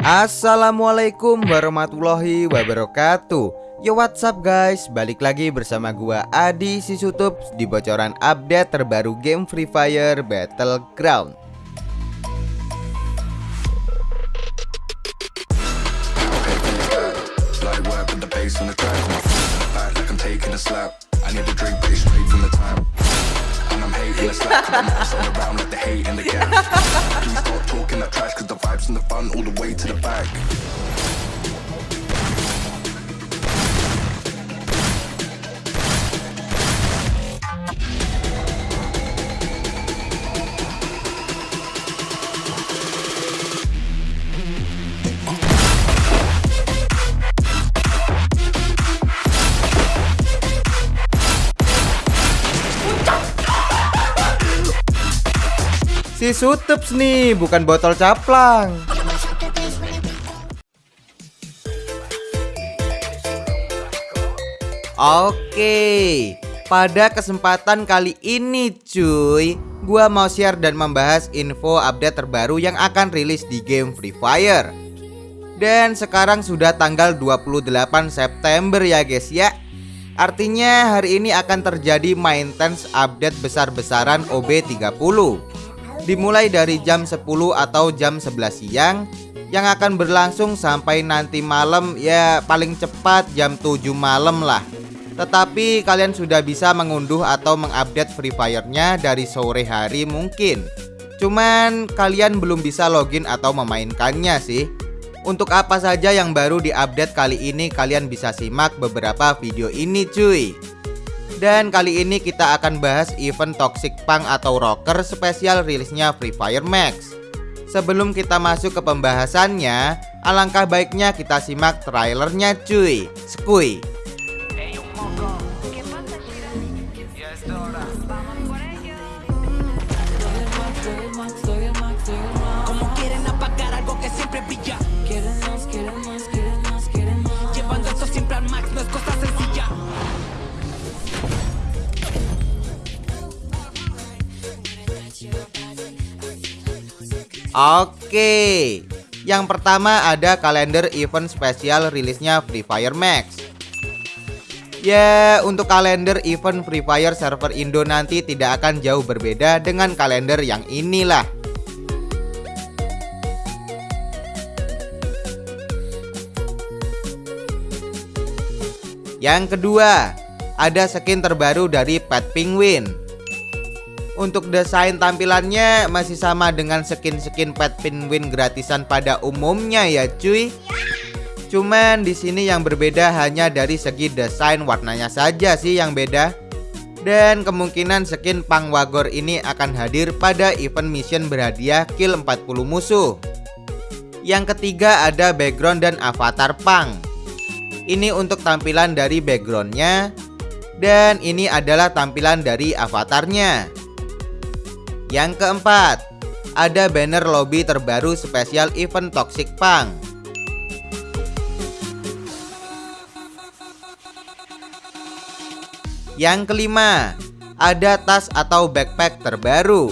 Assalamualaikum warahmatullahi wabarakatuh. Yo what's up guys? Balik lagi bersama gua Adi Sisutup Di bocoran update terbaru game Free Fire Battleground that trash Cause the vibes in the fun all the way to the back. Sutups nih, bukan botol caplang. Oke, pada kesempatan kali ini cuy Gua mau share dan membahas info update terbaru yang akan rilis di game Free Fire. Dan sekarang sudah tanggal 28 September ya guys ya. Artinya hari ini akan terjadi maintenance update besar-besaran OB30 Dimulai dari jam 10 atau jam 11 siang yang akan berlangsung sampai nanti malam ya paling cepat jam 7 malam lah. Tetapi kalian sudah bisa mengunduh atau mengupdate Free Fire-nya dari sore hari mungkin. Cuman kalian belum bisa login atau memainkannya sih. Untuk apa saja yang baru diupdate kali ini kalian bisa simak beberapa video ini cuy Dan kali ini kita akan bahas event Toxic Punk atau Rocker spesial rilisnya Free Fire Max. Sebelum kita masuk ke pembahasannya Alangkah baiknya kita simak trailernya cuy. Skui Oke. Yang pertama ada kalender event spesial rilisnya Free Fire Max. Ya untuk kalender event Free Fire server Indo nanti tidak akan jauh berbeda dengan kalender yang inilah. Yang kedua Ada skin terbaru dari Pet Penguin untuk desain tampilannya masih sama dengan skin-skin pet penguin gratisan pada umumnya ya cuy. Cuman di sini yang berbeda hanya dari segi desain warnanya saja sih yang beda. Dan kemungkinan skin Pang Wagor ini akan hadir pada event mission berhadiah kill 40 musuh. Yang ketiga ada background dan avatar Pang. Ini untuk tampilan dari backgroundnya dan ini adalah tampilan dari avatarnya. Yang keempat, ada banner lobby terbaru spesial event Toxic Punk. Yang kelima, ada tas atau backpack terbaru.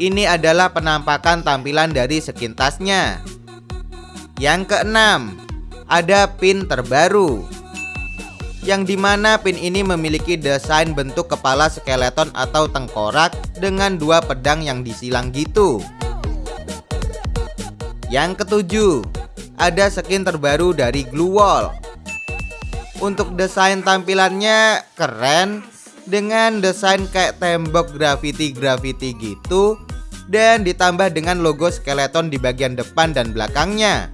Ini adalah penampakan tampilan dari skin tasnya. Yang keenam, ada pin terbaru yang di mana pin ini memiliki desain bentuk kepala skeleton atau tengkorak dengan dua pedang yang disilang gitu. Yang ketujuh, ada skin terbaru dari Glue Wall. Untuk desain tampilannya keren dengan desain kayak tembok graffiti-graffiti gitu dan ditambah dengan logo skeleton di bagian depan dan belakangnya.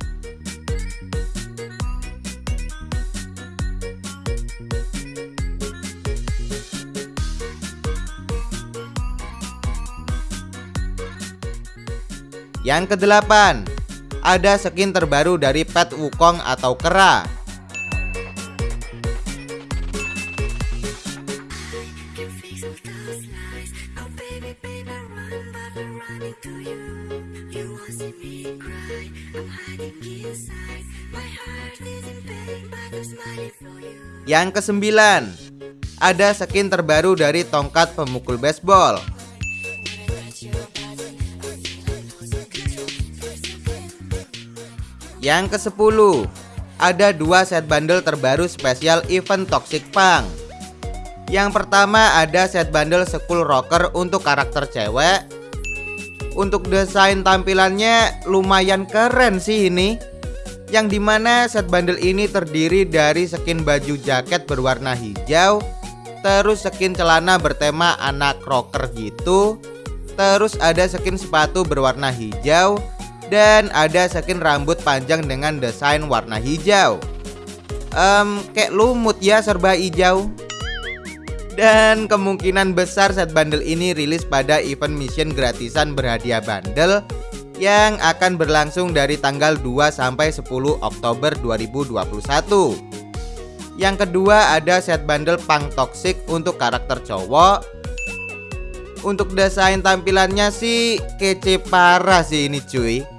Yang kedelapan, ada skin terbaru dari pet Wukong atau kera. Yang kesembilan, ada skin terbaru dari tongkat pemukul baseball. Yang ke-10 Ada dua set bundle terbaru spesial event Toxic Punk. Yang pertama ada set bundle School Rocker untuk karakter cewek. Untuk desain tampilannya lumayan keren sih ini. Yang di mana set bundle ini terdiri dari skin baju jaket berwarna hijau Terus skin celana bertema anak rocker gitu Terus ada skin sepatu berwarna hijau dan ada skin rambut panjang dengan desain warna hijau. Um, Kayak lumut ya serba hijau. Dan kemungkinan besar set bundle ini rilis pada event mission gratisan berhadiah bundle Yang akan berlangsung dari tanggal 2 sampai 10 Oktober 2021 Yang kedua ada set bundle Punk Toxic untuk karakter cowok. Untuk desain tampilannya sih kece parah sih ini cuy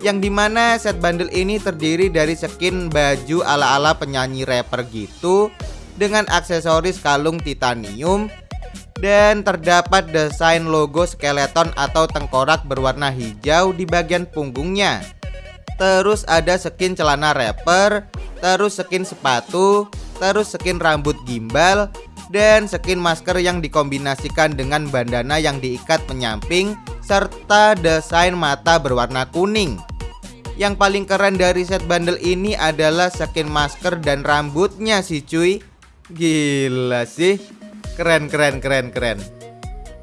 yang di mana set bundle ini terdiri dari skin baju ala-ala penyanyi rapper gitu dengan aksesoris kalung titanium dan terdapat desain logo skeleton atau tengkorak berwarna hijau di bagian punggungnya. Terus ada skin celana rapper, terus skin sepatu, terus skin rambut gimbal, dan skin masker yang dikombinasikan dengan bandana yang diikat penyamping serta desain mata berwarna kuning. Yang paling keren dari set bundle ini adalah skin masker dan rambutnya sih cuy. Gila sih. Keren keren keren keren.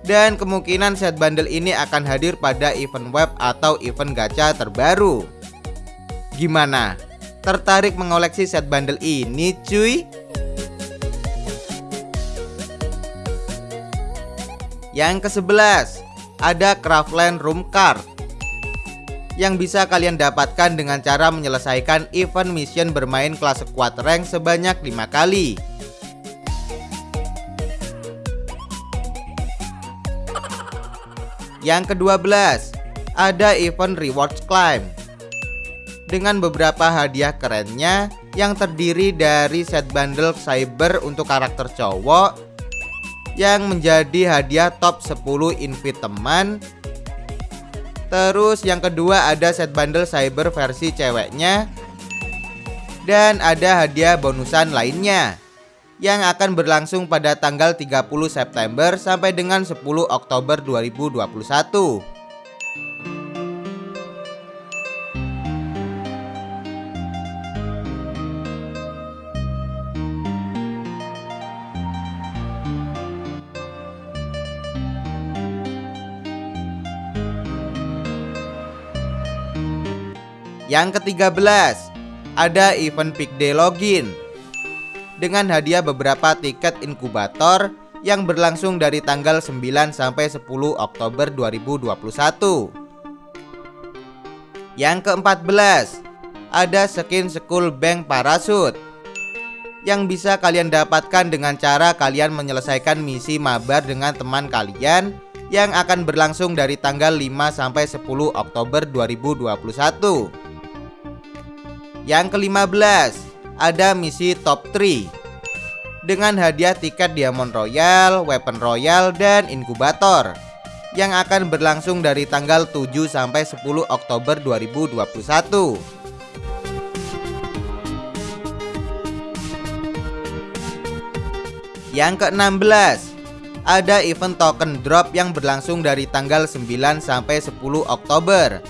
Dan kemungkinan set bundle ini akan hadir pada event web atau event gacha terbaru. Gimana? Tertarik mengoleksi set bundle ini cuy? Yang ke-11 Ada Craftland Room Card yang bisa kalian dapatkan dengan cara menyelesaikan event mission bermain kelas squad rank sebanyak 5 kali. Yang ke-12, ada event rewards climb. Dengan beberapa hadiah kerennya yang terdiri dari set bundle cyber untuk karakter cowok yang menjadi hadiah top 10 invite teman Terus yang kedua ada set bundle cyber versi ceweknya. Dan ada hadiah bonusan lainnya. Yang akan berlangsung pada tanggal 30 September sampai dengan 10 Oktober 2021 Yang ke-13 Ada event Peak Day Login Dengan hadiah beberapa tiket inkubator Yang berlangsung dari tanggal 9 sampai 10 Oktober 2021 Yang ke-14 Ada skin School Bank Parasut yang bisa kalian dapatkan dengan cara kalian menyelesaikan misi mabar dengan teman kalian yang akan berlangsung dari tanggal 5 sampai 10 Oktober 2021. Yang ke-15 Ada misi top 3 Dengan hadiah tiket Diamond Royal, Weapon Royal, dan Inkubator. Yang akan berlangsung dari tanggal 7 sampai 10 Oktober 2021 Yang ke-16 Ada event token drop yang berlangsung dari tanggal 9 sampai 10 Oktober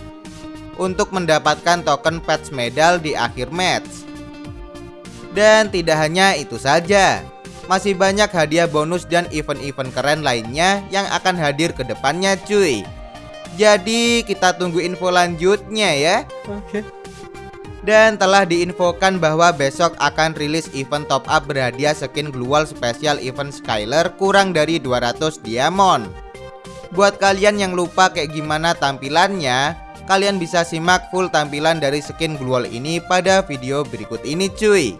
untuk mendapatkan token patch medal di akhir match. Dan tidak hanya itu saja, masih banyak hadiah bonus dan event-event keren lainnya yang akan hadir ke depannya cuy. Jadi kita tunggu info lanjutnya ya. Oke. Dan telah diinfokan bahwa besok akan rilis event top up berhadiah skin global spesial event Skyler kurang dari 200 diamond. Buat kalian yang lupa kayak gimana tampilannya, Kalian bisa simak full tampilan dari skin Gluol ini pada video berikut ini cuy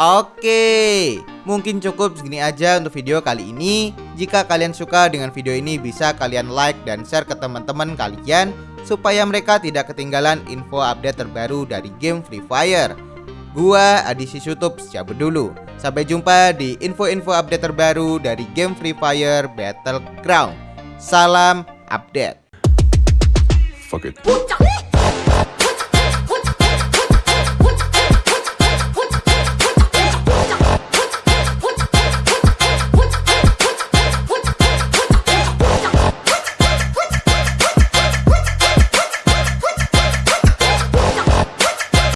Oke, mungkin cukup segini aja untuk video kali ini. Jika kalian suka dengan video ini, bisa kalian like dan share ke teman-teman kalian supaya mereka tidak ketinggalan info update terbaru dari game Free Fire. Gua Adi Sisutup cabut dulu. Sampai jumpa di info-info update terbaru dari game Free Fire Battleground. Salam update. Fuck it.